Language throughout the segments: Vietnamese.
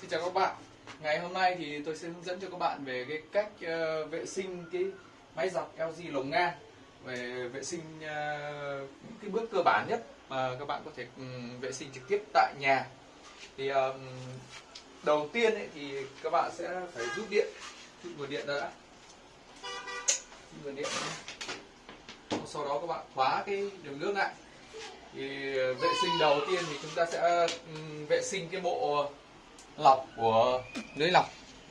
Xin chào các bạn. Ngày hôm nay thì tôi sẽ hướng dẫn cho các bạn về cái cách uh, vệ sinh cái máy giặt LG lồng ngang về vệ sinh uh, những cái bước cơ bản nhất mà các bạn có thể um, vệ sinh trực tiếp tại nhà. Thì um, đầu tiên ấy, thì các bạn sẽ phải rút điện. Rút nguồn điện đã. Rút nguồn điện sau đó các bạn khóa cái đường nước lại. Thì vệ sinh đầu tiên thì chúng ta sẽ um, vệ sinh cái bộ lọc của lưới lọc,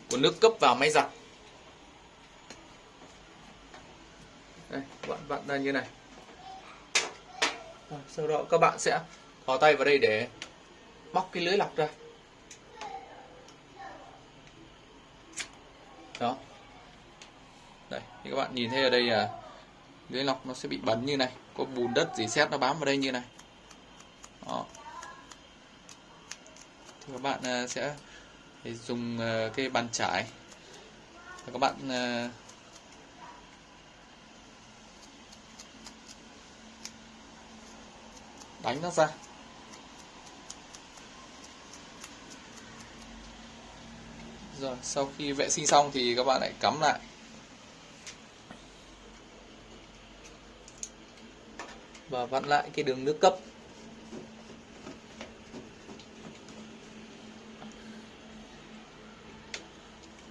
của nước cấp vào máy giặt. Đây các bạn vặn ra như này. Sau đó các bạn sẽ thò tay vào đây để bóc cái lưới lọc ra. Đó. Đây, thì các bạn nhìn thấy ở đây là lưới lọc nó sẽ bị bẩn như này. Có bùn đất gì xét nó bám vào đây như này. Đó thì các bạn à, sẽ à, dùng à, cái bàn chải. Các bạn đánh nó ra. Rồi, sau khi vệ sinh xong thì các bạn lại cắm lại. Và vặn lại cái đường nước cấp.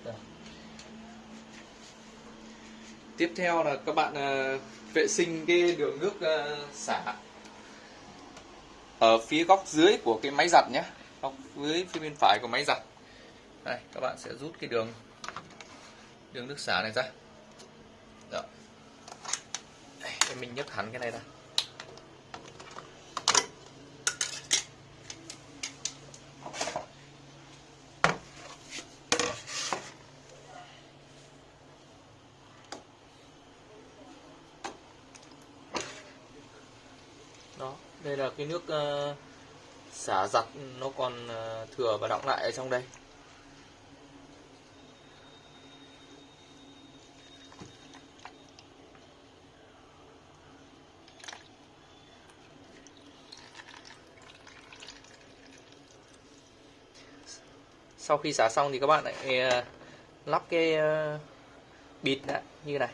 Vâng. tiếp theo là các bạn à, vệ sinh cái đường nước à, xả. Ở phía góc dưới của cái máy giặt nhé. Góc dưới phía bên phải của máy giặt. Đây các bạn sẽ rút cái đường đường nước xả này ra. Đó. Đây, mình nhấc hẳn cái này ra đó đây là cái nước uh, xả giặt nó còn uh, thừa và đọng lại ở trong đây. Sau khi xả xong thì các bạn lại uh, lắp cái uh, bịt lại như này.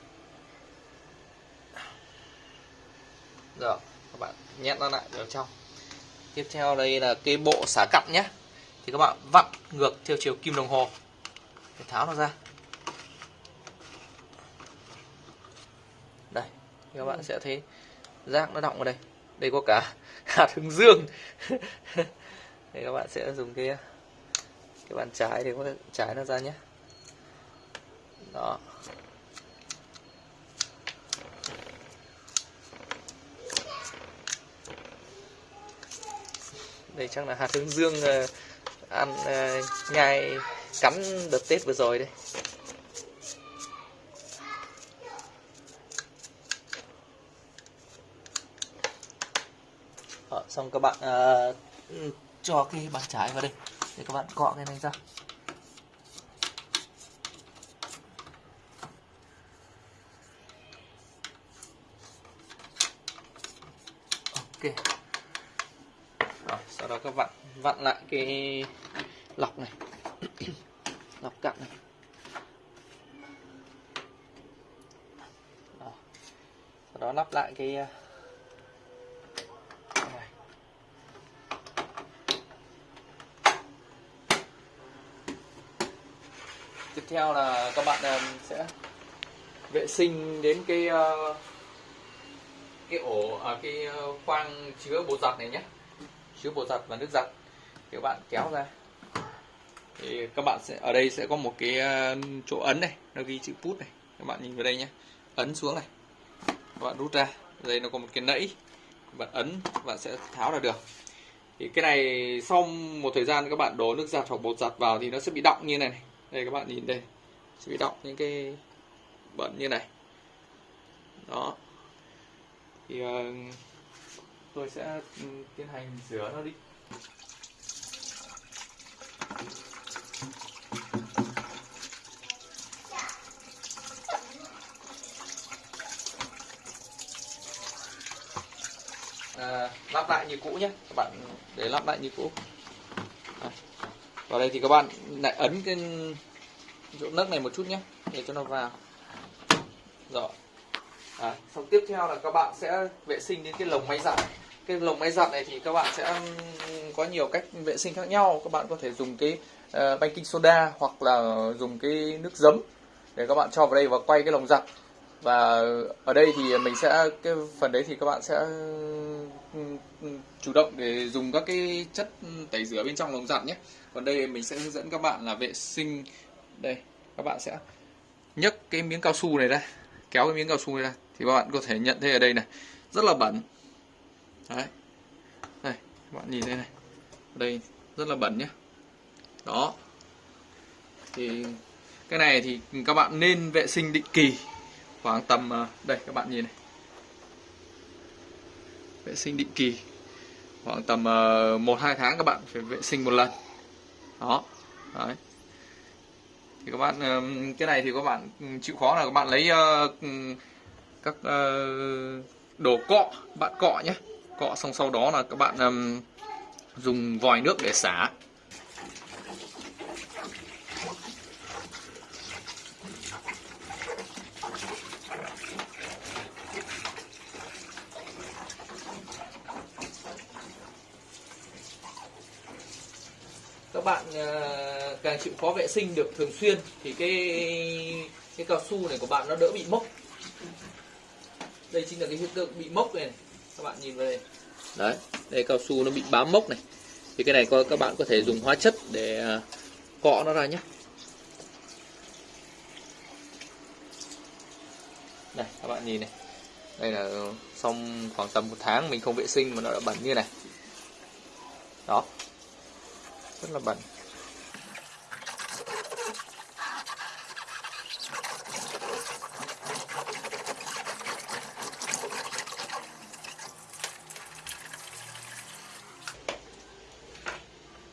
Rồi các bạn nhét nó lại vào trong. Tiếp theo đây là cái bộ xả cặn nhé. Thì các bạn vặn ngược theo chiều kim đồng hồ. Để tháo nó ra. Đây, các bạn sẽ thấy rác nó động ở đây. Đây có cả hạt hướng dương. Đây, các bạn sẽ dùng cái cái bàn trái để có thể trái nó ra nhé. Đó. Đây chắc là hạt hướng dương uh, ăn uh, nhai cắn đợt tết vừa rồi đây Ở, ờ, xong các bạn uh, cho cái bàn trái vào đây để các bạn cọ cái này ra. Ok. Đó, các bạn vặn lại cái lọc này lọc cặn này đó. sau đó lắp lại ờ, cái này. tiếp theo là các bạn ờ, sẽ vệ sinh đến cái ờ, cái ổ à, cái khoang chứa bột giặt này nhé chứa bột giặt và nước giặt. Thì các bạn kéo ra. Thì các bạn sẽ ở đây sẽ có một cái ờ, chỗ ấn này nó ghi chữ put này. Các bạn nhìn vào đây nhé ấn xuống này. Các bạn rút ra. Đây nó có một cái nẫy. Các bạn ấn các bạn sẽ tháo ra được. Thì cái này sau một thời gian các bạn đổ nước giặt hoặc bột giặt vào thì nó sẽ bị đọng như này, này. Đây các bạn nhìn đây. Sẽ bị đọng những cái bẩn như này. Đó. Thì uh, tôi sẽ ừ, tiến hành rửa nó đi. À, lắp lại như cũ nhé. Các bạn để lắp lại như cũ. À, vào đây thì các bạn lại ấn cái chỗ nấc này một chút nhé để cho nó vào. Rồi. À, xong tiếp theo là các bạn sẽ vệ sinh đến cái lồng máy giặt cái lồng máy giặt này thì các bạn sẽ có nhiều cách vệ sinh khác nhau. Các bạn có thể dùng cái uh, baking soda hoặc là dùng cái nước giấm để các bạn cho vào đây và quay cái lồng giặt. Và ở đây thì mình sẽ cái phần đấy thì các bạn sẽ ừ, chủ động để dùng các cái chất tẩy rửa bên trong lồng giặt nhé. Còn đây mình sẽ hướng dẫn các bạn là vệ sinh. Đây các bạn sẽ nhấc cái miếng cao su này ra kéo cái miếng cao su này ra. Thì các bạn có thể nhận thấy ở đây này rất là bẩn đấy. Đây, các bạn nhìn đây này. Ở đây rất là bẩn nhé đó. Thì cái này thì các bạn nên vệ sinh định kỳ khoảng tầm à, đây, các bạn nhìn này. Vệ sinh định kỳ khoảng tầm à, một, hai tháng các bạn phải vệ sinh một lần. Đó. Đấy. Thì các bạn cái này thì các bạn chịu khó là các bạn lấy ờ, các ờ, đồ cọ, bạn cọ nhé cọ xong sau đó là các bạn um, dùng vòi nước để xả. Các bạn uh, càng chịu khó vệ sinh được thường xuyên thì cái cái cao su này của bạn nó đỡ bị mốc. Đây chính là cái hiện tượng bị mốc này, các bạn nhìn vào đây. Đấy, đây cao su nó bị bám mốc này. Thì cái này các bạn có thể dùng hóa chất để à, cọ nó ra nhé. Đây, các bạn nhìn này. Đây là xong khoảng tầm một tháng mình không vệ sinh mà nó đã bẩn như này. Đó. Rất là bẩn.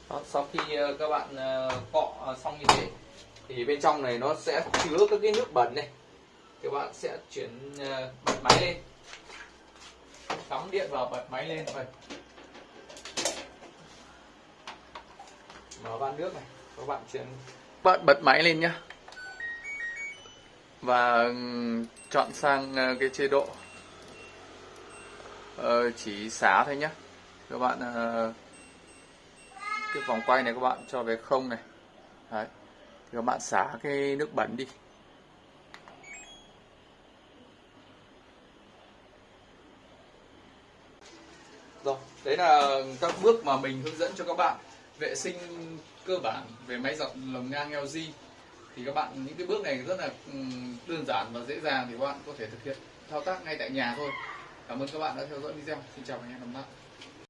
Đó, sau khi ờ, các bạn ờ, cọ ờ, xong như thế thì bên trong này nó sẽ chứa các cái nước bẩn này. Các bạn sẽ chuyển bật máy lên. Cắm điện vào bật máy lên vậy mở van nước này các bạn chuyển. Bạn bật máy lên nhá. Và ừ, chọn sang cái chế độ chỉ xả thôi nhá. Các bạn cái vòng quay này các bạn cho về không này. Đấy. thì các bạn xả cái nước bẩn đi. Rồi, đấy là các bước mà mình hướng dẫn cho các bạn vệ sinh cơ bản về máy giặt lồng ngang LG thì các bạn, những cái bước này rất là đơn giản và dễ dàng thì các bạn có thể thực hiện thao tác ngay tại nhà thôi. Cảm ơn các bạn đã theo dõi video. Xin chào và hẹn gặp lại.